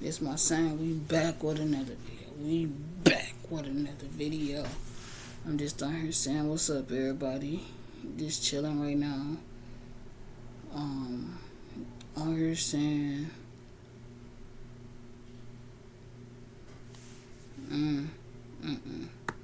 It's my sign. We back with another video. We back with another video. I'm just down here saying what's up, everybody. Just chilling right now. Um, I'm here saying. Mm, mm, mm.